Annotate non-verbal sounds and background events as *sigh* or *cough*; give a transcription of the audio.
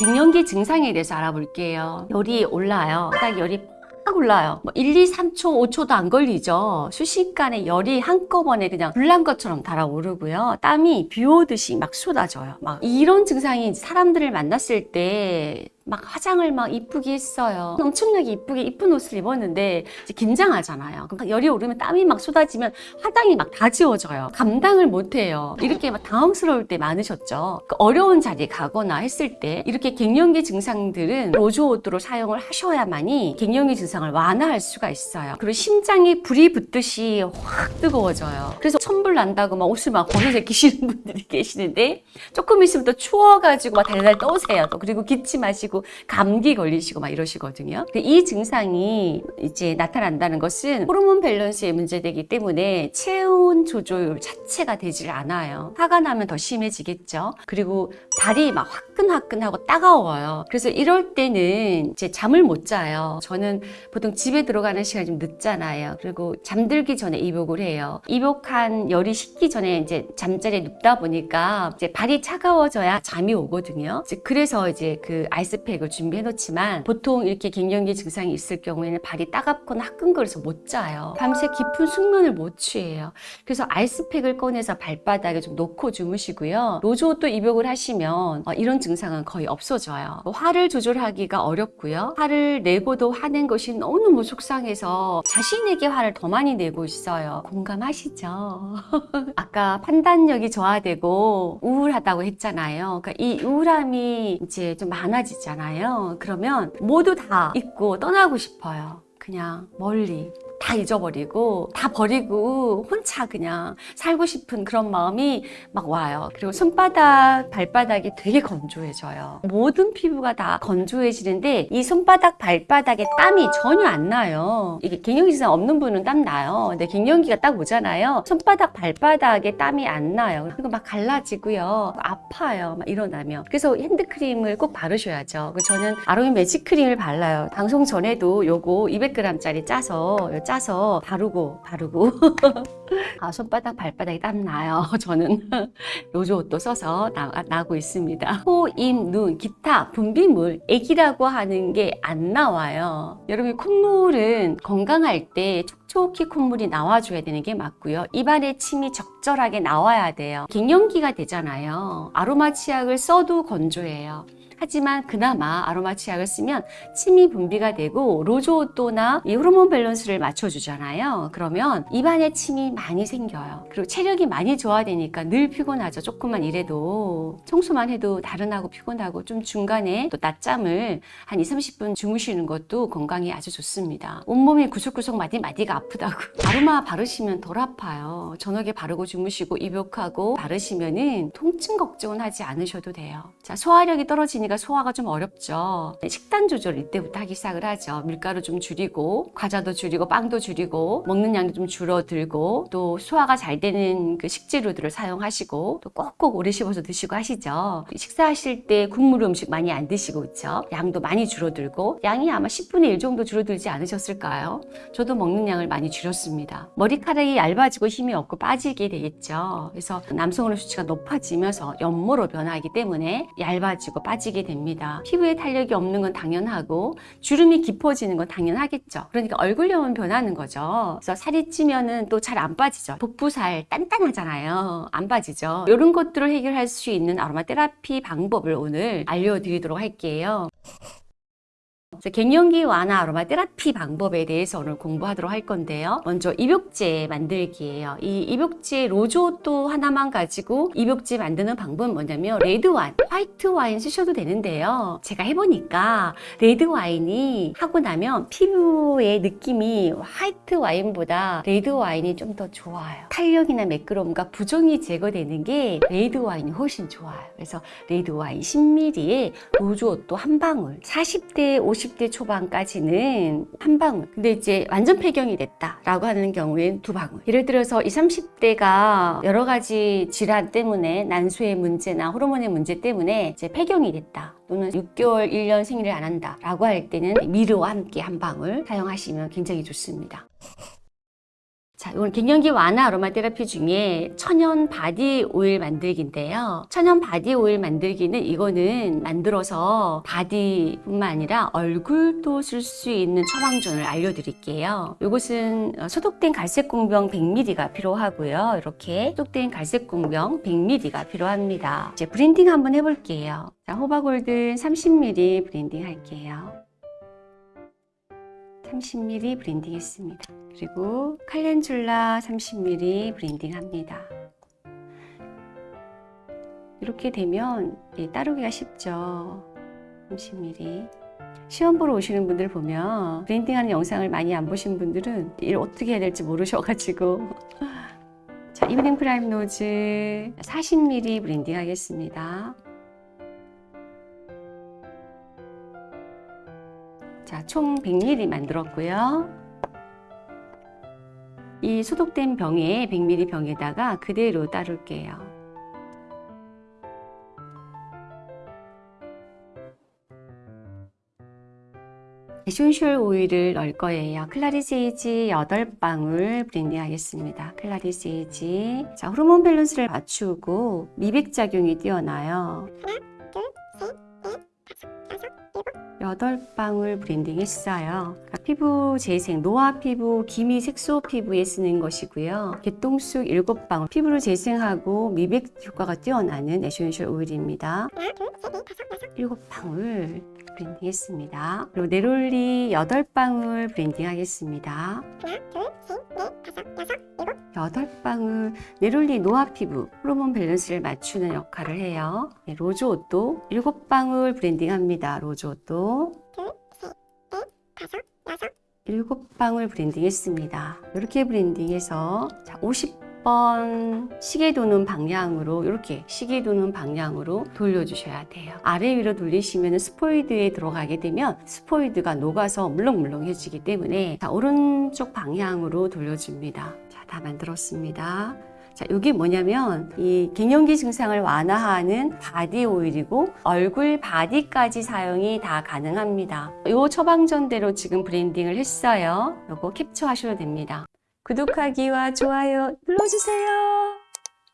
갱년기 증상에 대해서 알아볼게요. 열이 올라요. 딱 열이 팍 올라요. 뭐 1, 2, 3초, 5초도 안 걸리죠. 순식간에 열이 한꺼번에 그냥 불난 것처럼 달아오르고요. 땀이 비 오듯이 막 쏟아져요. 막 이런 증상이 사람들을 만났을 때막 화장을 막 이쁘게 했어요. 엄청나게 이쁘게 이쁜 옷을 입었는데 이제 긴장하잖아요. 그럼 열이 오르면 땀이 막 쏟아지면 화장이 막 다 지워져요. 감당을 못해요. 이렇게 막 당황스러울 때 많으셨죠. 그 어려운 자리에 가거나 했을 때 이렇게 갱년기 증상들은 로즈오드로 사용을 하셔야만이 갱년기 증상을 완화할 수가 있어요. 그리고 심장이 불이 붙듯이 확 뜨거워져요. 그래서 천불 난다고 막 옷을 막 벗어 제끼시는 분들이 *laughs* 계시는데 조금 있으면 또 추워가지고 막 달달 떠오세요. 또 그리고 기침하시고 감기 걸리시고 막 이러시거든요. 이 증상이 이제 나타난다는 것은 호르몬 밸런스에 문제되기 때문에 체온 조절 자체가 되질 않아요. 화가 나면 더 심해지겠죠. 그리고 발이 막 화끈화끈하고 따가워요. 그래서 이럴 때는 이제 잠을 못 자요. 저는 보통 집에 들어가는 시간이 좀 늦잖아요. 그리고 잠들기 전에 입욕을 해요. 입욕한 열이 식기 전에 이제 잠자리에 눕다 보니까 이제 발이 차가워져야 잠이 오거든요. 이제 그래서 이제 그 아이스 팩을 준비해 놓지만 보통 이렇게 갱년기 증상이 있을 경우에는 발이 따갑거나 화끈거려서 못 자요. 밤새 깊은 숙면을 못 취해요. 그래서 아이스팩을 꺼내서 발바닥에 좀 놓고 주무시고요. 로즈오또 입욕을 하시면 어, 이런 증상은 거의 없어져요. 뭐 화를 조절하기가 어렵고요. 화를 내고도 화낸 것이 너무너무 속상해서 자신에게 화를 더 많이 내고 있어요. 공감하시죠? *laughs* 아까 판단력이 저하되고 우울하다고 했잖아요. 그러니까 이 우울함이 이제 좀 많아지 잖아요. 그러면 모두 다 잊고 떠나고 싶어요. 그냥 멀리. 다 잊어버리고 다 버리고 혼자 그냥 살고 싶은 그런 마음이 막 와요. 그리고 손바닥, 발바닥이 되게 건조해져요. 모든 피부가 다 건조해지는데 이 손바닥, 발바닥에 땀이 전혀 안 나요. 이게 갱년기 증상 없는 분은 땀 나요. 근데 갱년기가 딱 오잖아요. 손바닥, 발바닥에 땀이 안 나요. 그리고 막 갈라지고요. 아파요. 막 일어나면. 그래서 핸드크림을 꼭 바르셔야죠. 저는 아로니 매직 크림을 발라요. 방송 전에도 요거 200g짜리 짜서 짜서 바르고 바르고. *laughs* 아, 손바닥 발바닥에 땀 나요. *laughs* 저는 *laughs* rose otto 써서 나, 나고 있습니다. 코, 입, 눈, 기타 분비물 액이라고 하는 게 안 나와요. 여러분 콧물은 건강할 때 촉촉히 콧물이 나와줘야 되는 게 맞고요. 입안에 침이 적절하게 나와야 돼요. 갱년기가 되잖아요. 아로마 치약을 써도 건조해요 하지만 그나마 아로마 치약을 쓰면 침이 분비가 되고 rose otto나 이 호르몬 밸런스를 맞춰주잖아요. 그러면 입안에 침이 많이 생겨요. 그리고 체력이 많이 저하되니까 늘 피곤하죠. 조금만 일해도 청소만 해도 나른하고 피곤하고 좀 중간에 또 낮잠을 한 2, 30분 주무시는 것도 건강에 아주 좋습니다. 온몸이 구석구석 마디마디가 아프다고 *laughs* 아로마 바르시면 덜 아파요. 저녁에 바르고 주무시고 입욕하고 바르시면 은 통증 걱정은 하지 않으셔도 돼요. 자 소화력이 떨어지니까 소화가 좀 어렵죠. 식단 조절 이때부터 하기 시작을 하죠. 밀가루 좀 줄이고 과자도 줄이고 빵도 줄이고 먹는 양도 좀 줄어들고 또 소화가 잘 되는 그 식재료들을 사용하시고 또 꼭꼭 오래 씹어서 드시고 하시죠. 식사하실 때 국물 음식 많이 안 드시고 있죠. 양도 많이 줄어들고 양이 아마 10분의 1 정도 줄어들지 않으셨을까요? 저도 먹는 양을 많이 줄였습니다. 머리카락이 얇아지고 힘이 없고 빠지게 되겠죠. 그래서 남성호르몬 수치가 높아지면서 연모로 변하기 때문에 얇아지고 빠지게 됩니다. 피부에 탄력이 없는 건 당연하고 주름이 깊어지는 건 당연하겠죠. 그러니까 얼굴형은 변하는 거죠. 그래서 살이 찌면은 또 잘 안 빠지죠. 복부살 단단하잖아요. 안 빠지죠. 이런 것들을 해결할 수 있는 아로마 테라피 방법을 오늘 알려드리도록 할게요. 그래서 갱년기 완화 아로마 테라피 방법에 대해서 오늘 공부하도록 할 건데요. 먼저 입욕제 만들기예요. 이 입욕제 rose otto 하나만 가지고 입욕제 만드는 방법은 뭐냐면 레드 와인, 화이트 와인 쓰셔도 되는데요. 제가 해보니까 레드 와인이 하고 나면 피부의 느낌이 화이트 와인보다 레드 와인이 좀 더 좋아요. 탄력이나 매끄러움과 부종이 제거되는 게 레드 와인이 훨씬 좋아요. 그래서 레드 와인 10ml에 rose otto 한 방울 40대 50대 초반까지는 한 방울. 근데 이제 완전 폐경이 됐다라고 하는 경우엔 두 방울. 예를 들어서 20, 30대가 여러 가지 질환 때문에 난소의 문제나 호르몬의 문제 때문에 이제 폐경이 됐다. 또는 6개월, 1년 생리를 안 한다 라고 할 때는 미르와 함께 한 방울 사용하시면 굉장히 좋습니다 자, 이건 갱년기 완화 아로마 테라피 중에 천연 body 오일 만들기인데요. 천연 body 오일 만들기는 이거는 만들어서 body뿐만 아니라 얼굴도 쓸 수 있는 처방전을 알려드릴게요. 이것은 어, 소독된 갈색 공병 100ml가 필요하고요. 이렇게 소독된 갈색 공병 100ml가 필요합니다. 이제 블렌딩 한번 해볼게요. 자, 호호바 골든 30ml 블렌딩 할게요. 30ml 블렌딩 했습니다. 그리고 칼렌줄라 30ml 브랜딩 합니다. 이렇게 되면 예, 따르기가 쉽죠. 30ml. 시험 보러 오시는 분들 보면 블렌딩하는 영상을 많이 안 보신 분들은 이를 어떻게 해야 될지 모르셔가지고 *laughs* 자 evening primrose 40ml 블렌딩 하겠습니다. 자, 총 100ml 만들었고요. 이 소독된 병에 100ml 병에다가 그대로 따를게요. essential 오일을 넣을 거예요. clary sage 8방울 블렌딩 하겠습니다. clary sage. 자, 호르몬 밸런스를 맞추고 미백 작용이 뛰어나요. 여덟 방울 블렌딩 했어요. 그러니까 피부 재생, 노화 피부, 기미 색소 피부에 쓰는 것이고요. 개똥쑥 일곱 방울, 피부를 재생하고 미백 효과가 뛰어나는 essential 오일입니다. 일곱 방울 블렌딩 했습니다. 그리고 neroli 여덟 방울 블렌딩 하겠습니다. 여덟 방울 neroli 노화 피부 호르몬 밸런스를 맞추는 역할을 해요. 네, rose otto 일곱 방울 블렌딩 합니다. rose otto 일곱 방울 블렌딩 했습니다. 이렇게 블렌딩해서 50 번 시계 도는 방향으로 이렇게 시계 도는 방향으로 돌려주셔야 돼요. 아래 위로 돌리시면 스포이드에 들어가게 되면 스포이드가 녹아서 물렁물렁해지기 때문에 자, 오른쪽 방향으로 돌려줍니다. 자, 다 만들었습니다. 자, 이게 뭐냐면 이 갱년기 증상을 완화하는 body 오일이고 얼굴 body까지 사용이 다 가능합니다. 이 처방전대로 지금 블렌딩을 했어요. 이거 캡처하셔도 됩니다. 구독하기와 좋아요 눌러주세요.